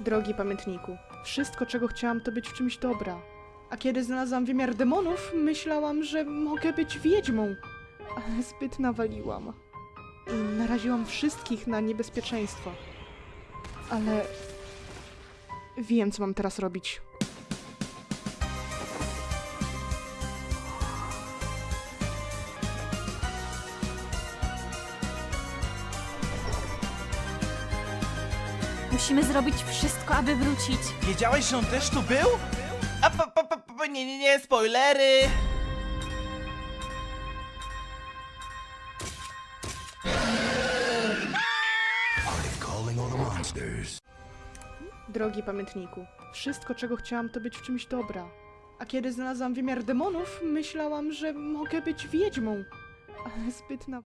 Drogi pamiętniku, wszystko czego chciałam to być w czymś dobra. A kiedy znalazłam wymiar demonów, myślałam, że mogę być wiedźmą. Ale zbyt nawaliłam. I naraziłam wszystkich na niebezpieczeństwo. Ale... Wiem, co mam teraz robić. Musimy zrobić wszystko, aby wrócić. Wiedziałeś, że on też tu był? A pa, pa, pa, pa, nie, nie, nie, spoilery! Drogi pamiętniku, wszystko czego chciałam to być w czymś dobra. A kiedy znalazłam wymiar demonów, myślałam, że mogę być wiedźmą. Ale zbyt na...